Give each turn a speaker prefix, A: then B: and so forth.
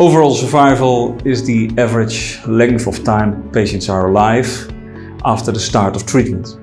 A: Overall survival is the average length of time patients are alive after the start of treatment.